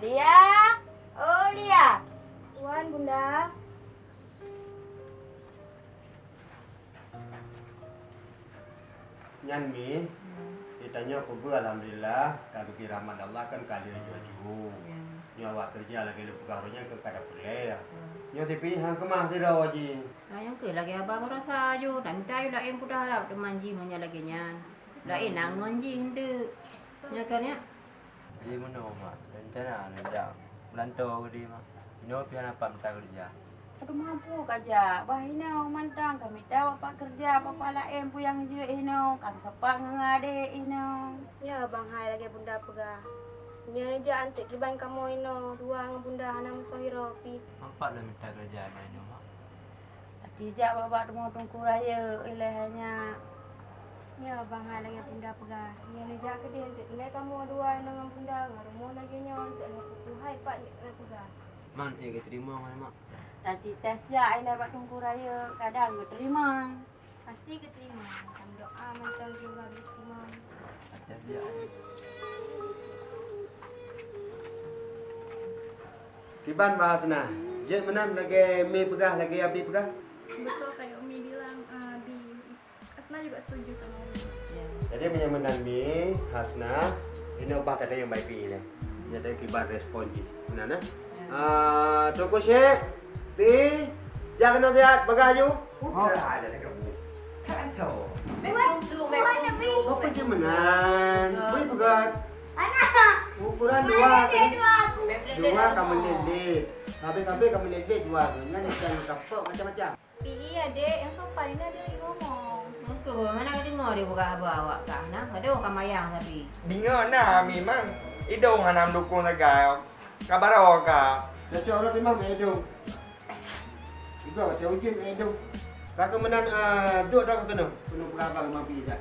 Lia. Oh, Lia. Tuan, Bunda. Nyan mi. Ditanya aku ber alhamdulillah kalau kira rahmat Allah kan kali jual Nyo awak kerja lagi lu pegawainya ke kada boleh. Nyo tapi hang kemah tidak waji. Nah, yang ke lagi abah merasa aja. Tak minta ayo dah em pudah lah. Dia manji mana lagi nyan. Dah em nang manji hendak. Ya kan ya? Di mana, mak? Rencana nak dak melantau ke dia, mak. Ini pian apa minta kerja. Aduh mampu kaja. Bah ino mantang kami tahu apa kerja apa pala em pu yang je ino. Kan sepak ngade ino. Ya, Bang Hai lagi Bunda pegah. Nya reja antik kiban kamu ino. Dua dengan Bunda musohiro pi. Nampak dah minta kerja ada ini, mak. Tidak bapak temu tungku raya ilahnya. Ya, Bang lagi Bunda pegah. Nya reja ke dia antik nilai kamu dua dengan Bunda. Ngarumu lagi nya antik nak putu hai pak nak pegah. Man, eh, kita terima mana, mak. Nanti tes je ilah bapak tungku raya. Kadang dia terima. Pasti keterima. Macam doa macam juga diterima. Ya, dia. Kiban bahas nah. Jet menan lagi mi pegah lagi abi pegah. Jadi menyamanan mi Hasna ini obah kata yang baik ni. Jadi kiban respon ji. Mana nah? Ah, toko syek. Pi. Jangan kena sihat bagah ju. Oh, dah ada kamu. Kacau. Kau kerja menan. Bui pegat. Anak! Ukuran dua. Mana dua aku? Dua kamu lelet. Habis-habis kamu lelet dua. Jangan jangan kapok macam-macam. PE adik yang sopan ini ada lagi ngomong. Muka mana kau dengar dia buka abah awak kah? Nah, ada orang kamayang tapi. Dengar nah memang hidung anam dukung negara. Kabar awak kah? Dah cakap orang memang medung. Juga macam ujian medung. Kakak menan ah, duduk dah kena. Penuh berabang memang pergi dah.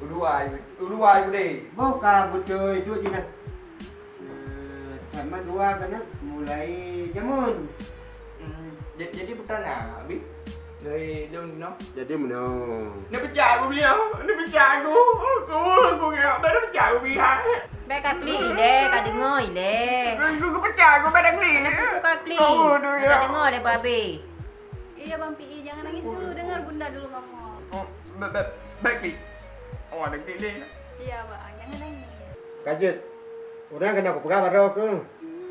Udua ibu, udua ibu deh. Buka betul duduk je dah. Eh, Sama dua kena mulai jamun. Hmm, jadi jadi putra nak, abi. Dari dong no. Jadi menang. Dia pecah aku beliau. Dia pecah aku. Aku aku ngap. Dia pecah aku biar. Baik kak kli ile, kak dengar ile. Aku aku pecah aku pada kli. Kenapa kau kak kli? Oh, ya. Kak dengar le babe. Iya Bang PE jangan nangis dulu dengar Bunda dulu ngomong. Oh, baik baik kli. Oh, ada kli deh. Iya Bang jangan nangis. Kajet. Orang kena aku pegang baru ke.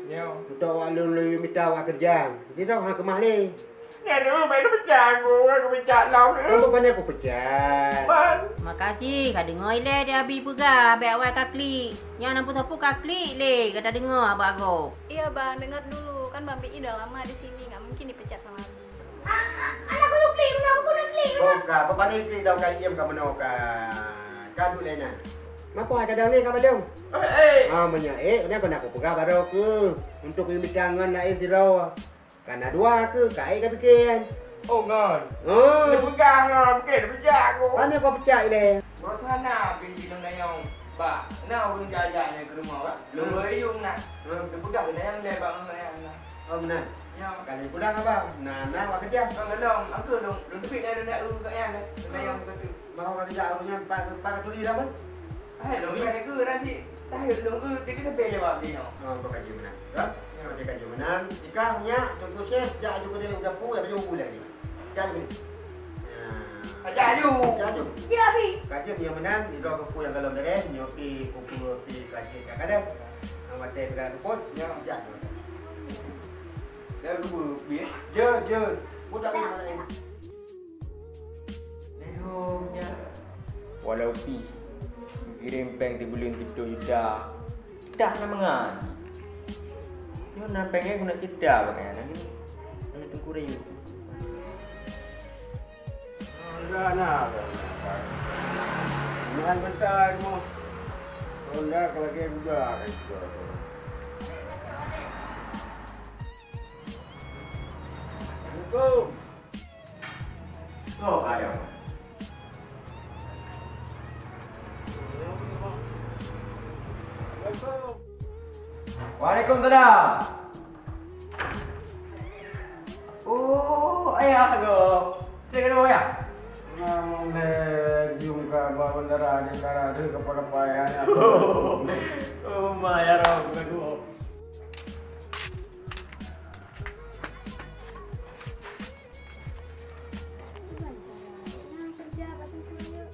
Yo. Untuk awak lu minta awak kerja. Jadi dah hang kemah le. Dulu baik dia pecah aku. Aku pecah lau. Kamu bukannya aku pecat. Man. Makasih kak dengar ile dia abi pegah, baik awak kak kli. Yang nampu sapu kak kli le, kata dengar abah aku. Iya Bang dengar dulu kan Bang PE udah lama di sini nggak mungkin dipecat sama Abi. Buka, apa ni klik dalam kali iam kamu nak ka. Kadu lena. Mapa ada kadang ni kamu dong? Eh. Ah, menya eh, ni aku nak aku pegang baru ke untuk ini tangan lain tirau. Karena dua ke, kai ka bikin. Oh, ngon. Oh, Dia pegang ah, bukan dia pecah aku. mana kau pecah ile? Bro sana pergi dalam dayang. Ba, nak urun jajan ni ke rumah ba. Lu yung nak. Dia pegang dayang dia bang dayang. Oh, benar. Ya. Kali pulang apa? Nah, nah, awak kerja. Bang dong, angku dong. Dong tepi dah dah urun kat yang dayang tu. Mau kerja arunya pak pak tuli dah kan? Hai, dong ni ke nanti. Tahu dong ke tapi tapi jawab dia. Oh, kau kaji menang. Tak? Kau dia kaji menang. Ikahnya contoh chef jak juga dia udah pu, dia bulan ni. Kan ni. Aja aju. Jaju. Iya Abi. Kaji dia menang, di dua kupu yang dalam dia, nyopi kupu pi kaji kadang. Nama teh dengan kupon, ya jaju. Dah dulu biar. Je, je. Budak ni mana ni? Lehomnya. Walau pi kirim peng di bulan tidur ida. Dah nak mengaji. Yo pengen guna tidak bagaimana nanti. Nanti tunggu rayu. Dah nak. Jangan bentar mu. Ronda kalau budak itu. Assalamualaikum. Oh, ada. Waalaikumsalam. Oh, ayah go. Saya kena ayah. Namun le jumka bandara di cara ada kepada payah. Oh, ma ya roh go. Nah, kerja batu saya.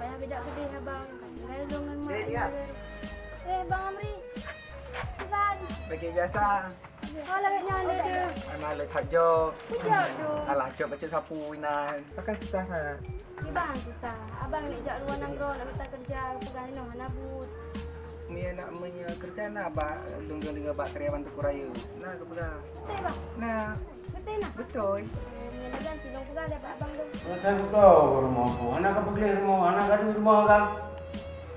Payah beda gede abang. Kan dengan mak. Bagi biasa. Oh, lagi nyala dia. Anak le kerja. Kejap tu. Alah, cok baca sapu inan. Pakai susah ha. Ni bang susah. Abang nak jak luar nanggro nak minta kerja. Pegang ni mana but. Ni anak punya kerja nak ba lungga-lungga bak karyawan tu kuraya. Nah, ke pegang. Betul bang. Nah, Betul nak. betul. Eh, Ni dah ganti dong pegang dapat abang tu. Rumah aku. Anak apa beli rumah? Anak ada rumah kan?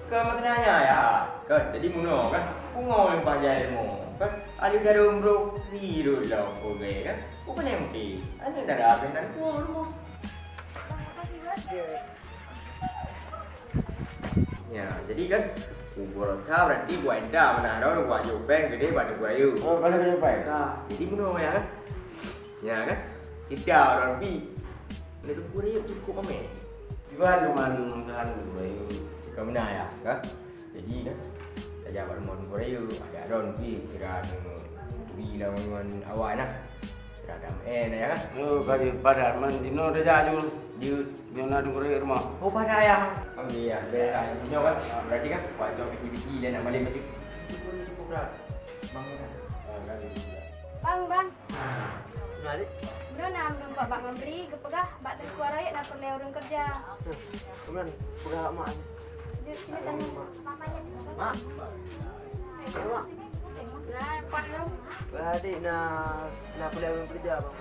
Ke maknanya ya. Kan jadi muno kan. Pungo yang pajai mo. Kan ada garum bro biru lah gay kan. Bukan yang mesti. Ada dah apa yang ku rumah. Ya, jadi kan kubur kau berarti buat enda mana ada buat jopeng gede pada gua ayu. Oh, pada kerja baik. Kah, jadi muno ya kan. Ya kan. Tidak orang bi. Ni tu gua ayu cukup kami. Juga jalan bayu. Kau benar ya, kan? Jadi kan, saja pada mon Korea ada Ron pi kira bi lah dengan awak nak. Kira ada eh ya kan? Oh, kaji pada man dino reja jul. Dia Dia nak dulu rumah. oh pada ayah. Ambil ya, dia ini kan. Berarti kan wajib aktiviti dan nak balik macam cukup berat. Kan. Bang, bang. Dik. Benar nak nampak bak memberi ke pegah bak terkuar rakyat nak perlu orang kerja. Kemudian pegang mak. Mak. Mak. Nak boleh orang kerja bang.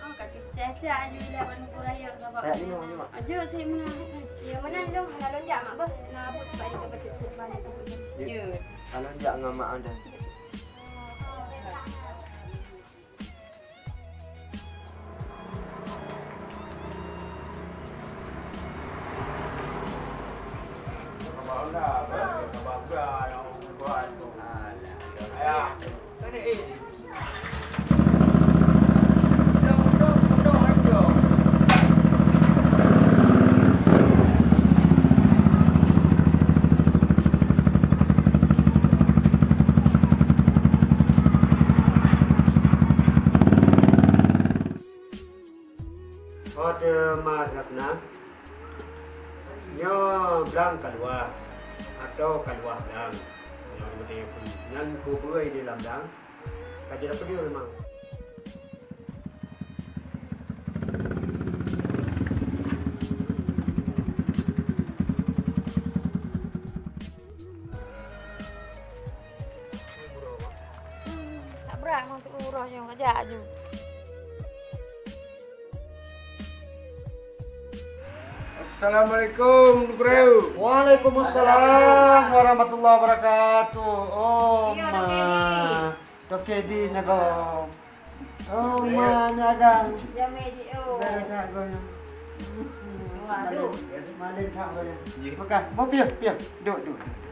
Oh, kaki caca aja dah ban kuraya ke bapak. Eh, ni ni mak. Aja sih mana. Ya mana dong nak lonjak mak bos. Nak abut sebab dia baca depan tu. Ya. Kalau jak dengan mak anda. Bangga, Yo belang keluar Atau keluar belang Yang dia pun. Yang kubur di dalam belang Kaji apa dia memang? Tak berat untuk urus yang kerja aja. Assalamualaikum Bro. Waalaikumsalam warahmatullahi wabarakatuh. Oh, ma. Dok Edi nago. Oh, ma nyagang. Jam di oh. Dah dah go. Waduh. Malin tak go. Makan. Mau pian, pian. Duduk, duduk.